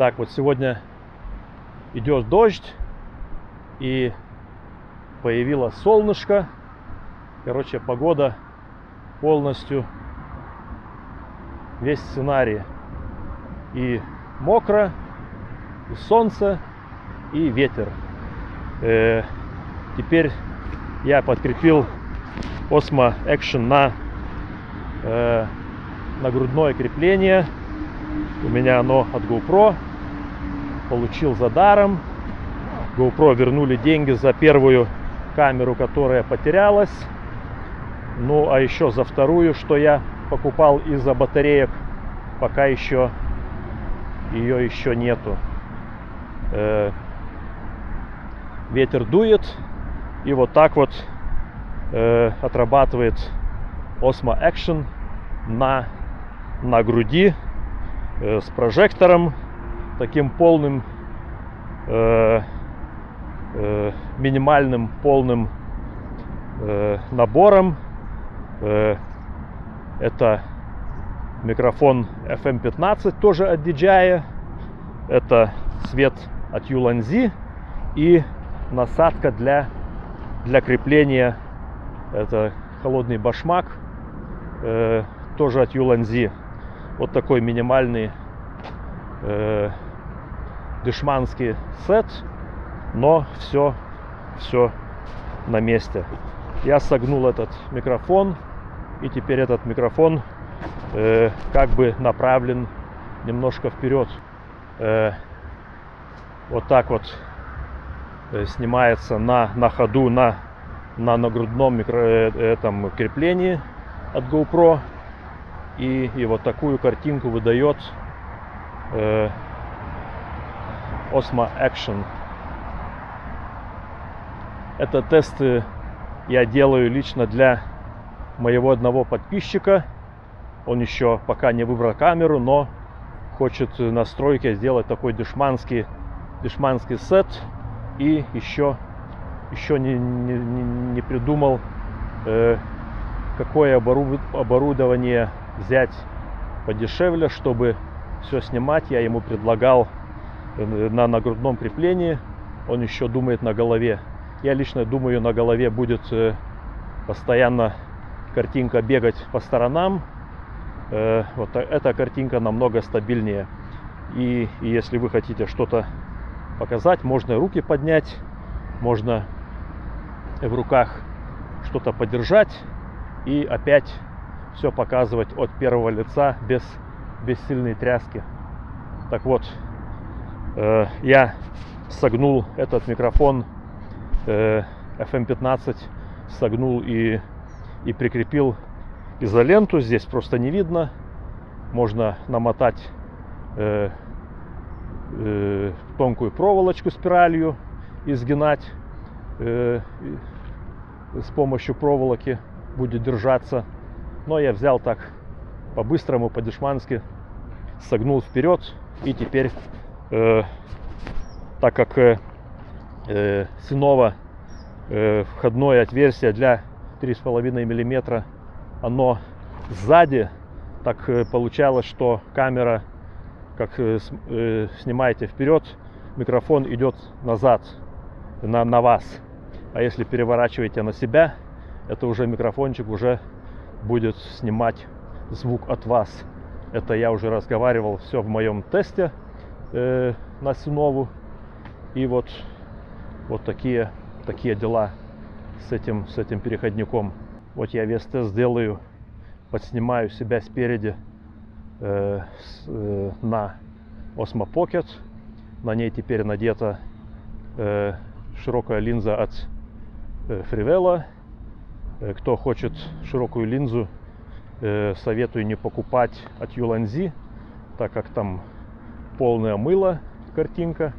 Так, вот сегодня идет дождь и появилось солнышко. Короче, погода полностью, весь сценарий. И мокро, и солнце, и ветер. Э, теперь я подкрепил Osmo Action на, э, на грудное крепление. У меня оно от GoPro. Получил за даром. GoPro вернули деньги за первую камеру, которая потерялась. Ну, а еще за вторую, что я покупал из-за батареек, пока еще ее еще нету. Э, ветер дует, и вот так вот э, отрабатывает Osmo Action на, на груди э, с прожектором, таким полным, э, э, минимальным полным э, набором. Э, это микрофон FM15, тоже от DJI. Это свет от Ulanzi и насадка для, для крепления. Это холодный башмак, э, тоже от Ulanzi. Вот такой минимальный э, дешманский сет, но все, все на месте. Я согнул этот микрофон, и теперь этот микрофон э, как бы направлен немножко вперед. Э, вот так вот э, снимается на, на ходу на, на нагрудном микро, э, этом креплении от GoPro. И, и вот такую картинку выдает э, Osmo Action. Это тесты я делаю лично для моего одного подписчика. Он еще пока не выбрал камеру, но хочет настройки сделать такой дешманский, дешманский сет. И еще, еще не, не, не придумал, э, какое оборудование взять подешевле, чтобы все снимать. Я ему предлагал э, на нагрудном креплении. Он еще думает на голове. Я лично думаю, на голове будет э, постоянно картинка бегать по сторонам. Э, вот эта картинка намного стабильнее. И, и если вы хотите что-то показать, можно руки поднять, можно в руках что-то подержать и опять все показывать от первого лица без, без сильной тряски. Так вот, э, я согнул этот микрофон э, FM15, согнул и и прикрепил изоленту. Здесь просто не видно. Можно намотать э, э, тонкую проволочку спиралью и сгинать э, с помощью проволоки будет держаться. Но я взял так по-быстрому, по-дешмански, согнул вперед и теперь, э, так как э, э, Синова э, входное отверстие для 3,5 миллиметра оно сзади так э, получалось что камера как э, э, снимаете вперед микрофон идет назад на, на вас. А если переворачиваете на себя это уже микрофончик уже будет снимать звук от вас. Это я уже разговаривал все в моем тесте э, на Синову и вот вот такие такие дела с этим, с этим переходником. Вот я вес тест сделаю, подснимаю себя спереди э, с, э, на Osmo Pocket. На ней теперь надета э, широкая линза от э, Frivella. Э, кто хочет широкую линзу, э, советую не покупать от Ulanzi, так как там полное мыло картинка.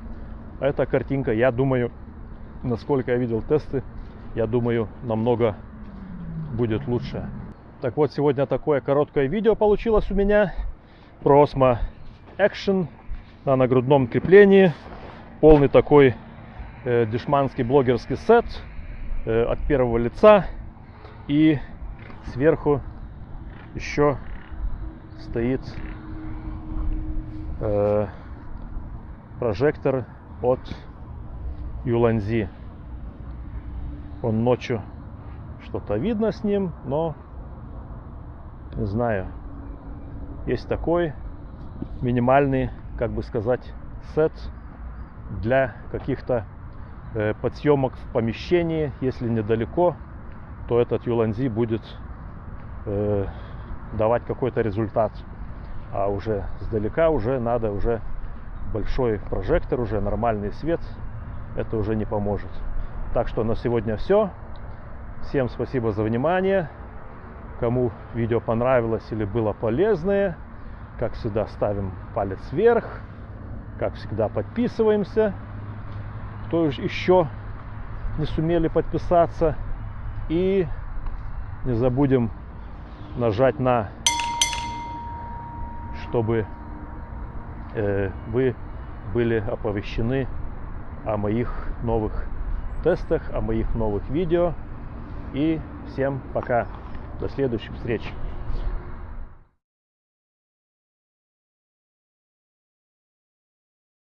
Эта картинка, я думаю, насколько я видел тесты, я думаю, намного будет лучше. Так вот, сегодня такое короткое видео получилось у меня про Osmo Action на нагрудном креплении. Полный такой э, дешманский блогерский сет э, от первого лица. И сверху еще стоит э, прожектор от Юланзи. Он ночью что-то видно с ним, но не знаю. Есть такой минимальный, как бы сказать, сет для каких-то э, подсъемок в помещении. Если недалеко, то этот Юланзи будет э, давать какой-то результат. А уже сдалека уже надо уже большой прожектор, уже нормальный свет. Это уже не поможет. Так что на сегодня все. Всем спасибо за внимание. Кому видео понравилось или было полезное, как всегда ставим палец вверх. Как всегда подписываемся. Кто еще не сумели подписаться. И не забудем нажать на, чтобы э, вы были оповещены о моих новых тестах, о моих новых видео. И всем пока. До следующих встреч.